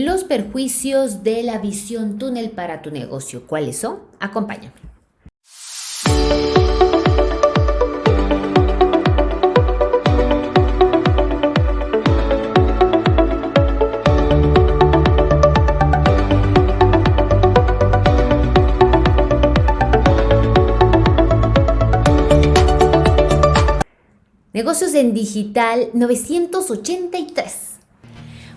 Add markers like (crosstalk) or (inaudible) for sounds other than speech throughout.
los perjuicios de la visión túnel para tu negocio. ¿Cuáles son? Acompáñame. Negocios en Digital 983.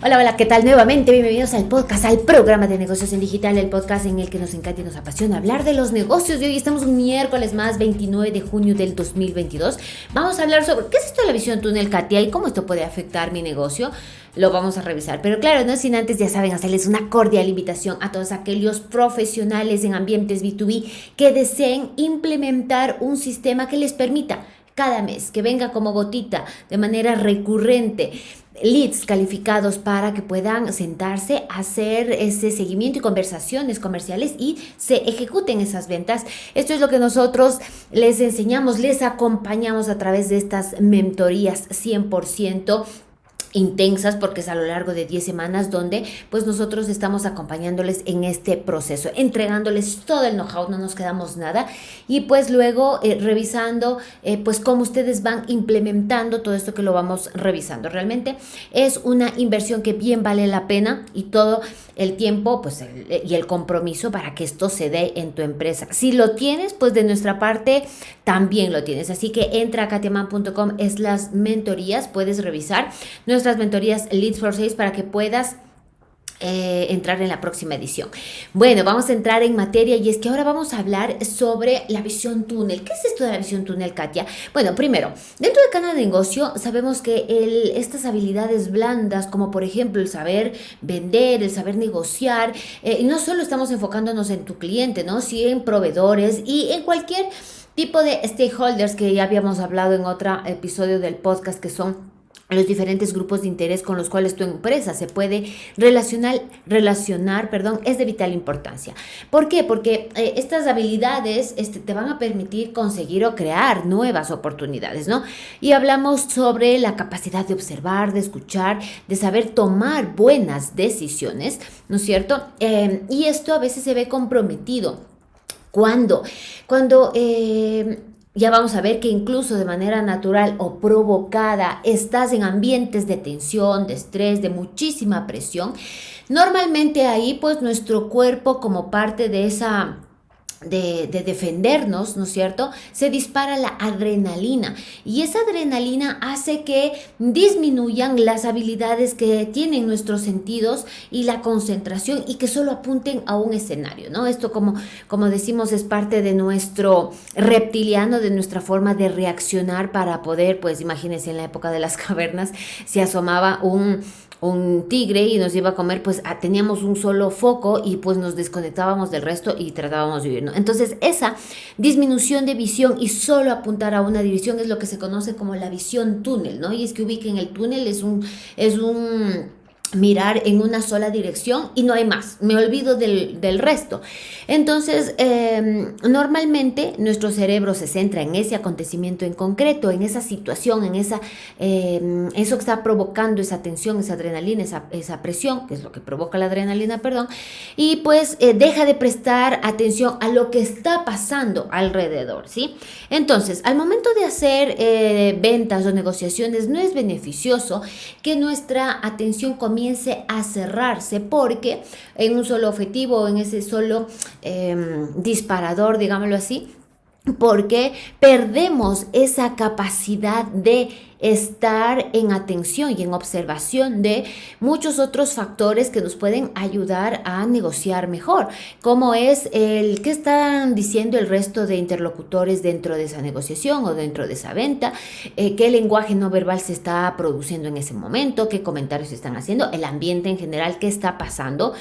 Hola, hola, ¿qué tal? Nuevamente, bienvenidos al podcast, al programa de negocios en digital, el podcast en el que nos encanta y nos apasiona hablar de los negocios. Y hoy estamos un miércoles más, 29 de junio del 2022. Vamos a hablar sobre qué es esto de la visión túnel, Katia, y cómo esto puede afectar mi negocio. Lo vamos a revisar. Pero claro, no sin antes, ya saben, hacerles una cordial invitación a todos aquellos profesionales en ambientes B2B que deseen implementar un sistema que les permita cada mes, que venga como gotita de manera recurrente leads calificados para que puedan sentarse hacer ese seguimiento y conversaciones comerciales y se ejecuten esas ventas. Esto es lo que nosotros les enseñamos, les acompañamos a través de estas mentorías 100% intensas porque es a lo largo de 10 semanas donde pues nosotros estamos acompañándoles en este proceso, entregándoles todo el know-how, no nos quedamos nada y pues luego eh, revisando eh, pues cómo ustedes van implementando todo esto que lo vamos revisando. Realmente es una inversión que bien vale la pena y todo el tiempo pues y el compromiso para que esto se dé en tu empresa. Si lo tienes, pues de nuestra parte también lo tienes. Así que entra a katiaman.com es las mentorías, puedes revisar nuestras mentorías Leads for Sales para que puedas eh, entrar en la próxima edición. Bueno, vamos a entrar en materia y es que ahora vamos a hablar sobre la visión túnel. ¿Qué es esto de la visión túnel, Katia? Bueno, primero, dentro del canal de negocio sabemos que estas habilidades blandas, como por ejemplo el saber vender, el saber negociar, eh, no solo estamos enfocándonos en tu cliente, ¿no? Sí en proveedores y en cualquier tipo de stakeholders que ya habíamos hablado en otro episodio del podcast que son los diferentes grupos de interés con los cuales tu empresa se puede relacionar, relacionar perdón, es de vital importancia. ¿Por qué? Porque eh, estas habilidades este, te van a permitir conseguir o crear nuevas oportunidades, ¿no? Y hablamos sobre la capacidad de observar, de escuchar, de saber tomar buenas decisiones, ¿no es cierto? Eh, y esto a veces se ve comprometido. ¿Cuándo? Cuando eh, ya vamos a ver que incluso de manera natural o provocada estás en ambientes de tensión, de estrés, de muchísima presión. Normalmente ahí pues nuestro cuerpo como parte de esa de, defendernos, ¿no es cierto? Se dispara la adrenalina y esa adrenalina hace que disminuyan las habilidades que tienen nuestros sentidos y la concentración y que solo apunten a un escenario, ¿no? Esto como, como decimos es parte de nuestro reptiliano, de nuestra forma de reaccionar para poder, pues imagínense en la época de las (laughs) cavernas, se asomaba un un tigre y nos iba a comer, pues teníamos un solo foco y pues nos desconectábamos del resto y tratábamos de vivir. Entonces esa disminución de visión y solo apuntar a una división es lo que se conoce como la visión túnel, ¿no? Y es que ubiquen el túnel, es un, es un mirar en una sola dirección y no hay más, me olvido del, resto. Entonces, em, normalmente nuestro cerebro se centra en ese acontecimiento en concreto, en esa situación, en esa, em, eso que está provocando esa tensión, esa adrenalina, esa, esa, presión, que es lo que provoca la adrenalina, perdón, y pues eh, deja de prestar atención a lo que está pasando alrededor, ¿sí? Entonces, al momento de hacer eh, ventas o negociaciones, no es beneficioso que nuestra atención comience comience a cerrarse porque en un solo objetivo, en ese solo em, disparador, digámoslo así, porque perdemos esa capacidad de estar en atención y en observación de muchos otros factores que nos pueden ayudar a negociar mejor, como es el que están diciendo el resto de interlocutores dentro de esa negociación o dentro de esa venta, eh, qué lenguaje no verbal se está produciendo en ese momento, qué comentarios se están haciendo, el ambiente en general, qué está pasando.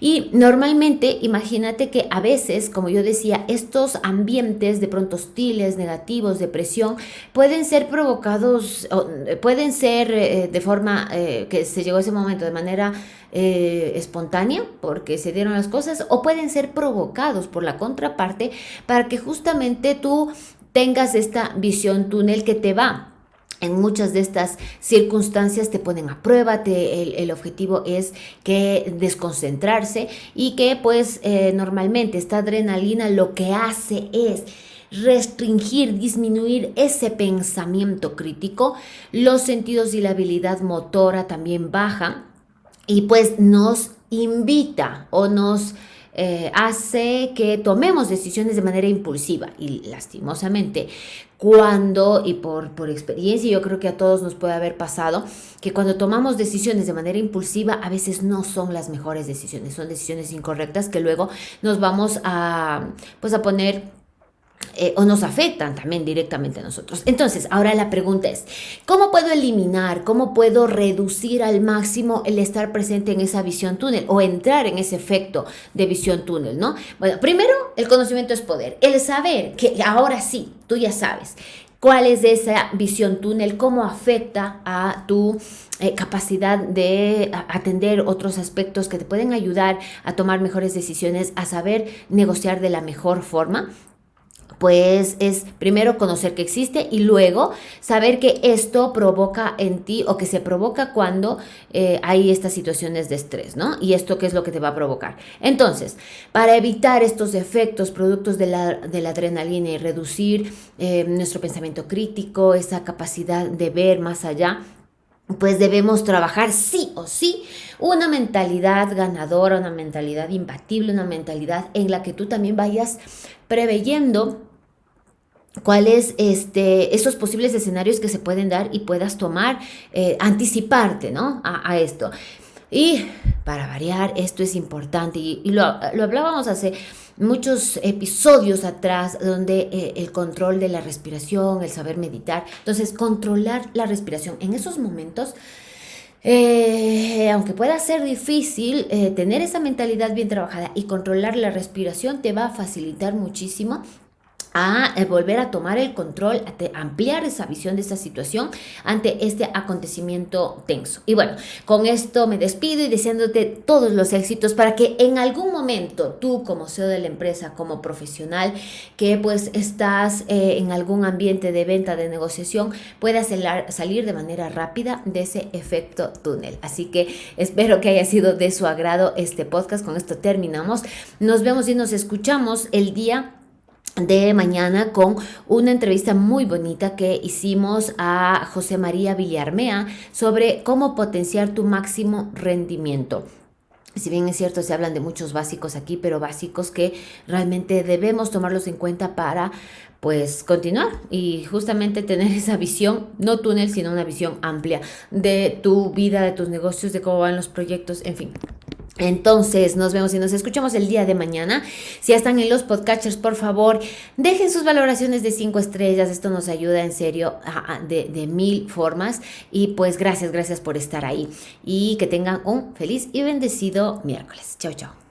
Y normalmente, imagínate que a veces, como yo decía, estos ambientes de pronto hostiles, negativos, de presión, pueden ser provocados eh, pueden ser eh, de forma eh, que se llegó a ese momento de manera espontánea porque se dieron las cosas o pueden ser provocados por la contraparte para que justamente tú tengas esta visión túnel que te va. En muchas de estas circunstancias te ponen a prueba, el, objetivo es que desconcentrarse y que pues normalmente esta adrenalina lo que hace es restringir, disminuir ese pensamiento crítico, los sentidos y la habilidad motora también bajan y pues nos invita o nos eh, hace que tomemos decisiones de manera impulsiva. Y lastimosamente cuando, y por, por experiencia, yo creo que a todos nos puede haber pasado, que cuando tomamos decisiones de manera impulsiva, a veces no son las mejores decisiones, son decisiones incorrectas que luego nos vamos a, pues a poner eh, o nos afectan también directamente a nosotros. Entonces, ahora la pregunta es, ¿cómo puedo eliminar, cómo puedo reducir al máximo el estar presente en esa visión túnel o entrar en ese efecto de visión túnel, ¿no? Bueno, primero, el conocimiento es poder. El saber que ahora sí, tú ya sabes cuál es esa visión túnel, cómo afecta a tu eh, capacidad de atender otros aspectos que te pueden ayudar a tomar mejores decisiones, a saber negociar de la mejor forma pues es primero conocer que existe y luego saber que esto provoca en ti o que se provoca cuando eh, hay estas situaciones de estrés, ¿no? Y esto qué es lo que te va a provocar. Entonces, para evitar estos efectos productos de la, adrenalina y reducir eh, nuestro pensamiento crítico, esa capacidad de ver más allá, pues debemos trabajar sí o sí una mentalidad ganadora, una mentalidad imbatible, una mentalidad en la que tú también vayas preveyendo cuáles este, esos posibles escenarios que se pueden dar y puedas tomar, eh, anticiparte ¿no? a, esto. Y para variar, esto es importante y, lo, hablábamos hace muchos episodios atrás donde eh, el control de la respiración, el saber meditar, entonces controlar la respiración en esos momentos. Eh, aunque pueda ser difícil, tener esa mentalidad bien trabajada y controlar la respiración te va a facilitar muchísimo a eh, volver a tomar el control, a ampliar esa visión de esa situación ante este acontecimiento tenso. Y bueno, con esto me despido y deseándote todos los éxitos para que en algún momento tú como CEO de la empresa, como profesional, que pues estás eh, en algún ambiente de venta, de negociación, puedas salir de manera rápida de ese efecto túnel. Así que espero que haya sido de su agrado este podcast. Con esto terminamos. Nos vemos y nos escuchamos el día de mañana con una entrevista muy bonita que hicimos a José María Villarmea sobre cómo potenciar tu máximo rendimiento. Si bien es cierto, se hablan de muchos básicos aquí, pero básicos que realmente debemos tomarlos en cuenta para pues continuar y justamente tener (laughs) esa visión, no túnel, sino una visión amplia de tu vida, de tus negocios, de cómo van los proyectos, en fin. Entonces, nos vemos y nos escuchamos el día de mañana. Si ya están en los podcasters, por favor, dejen sus valoraciones de cinco estrellas. Esto nos ayuda en serio de, de mil formas. Y pues gracias, gracias por estar ahí. Y que tengan un feliz y bendecido miércoles. Chao, chao.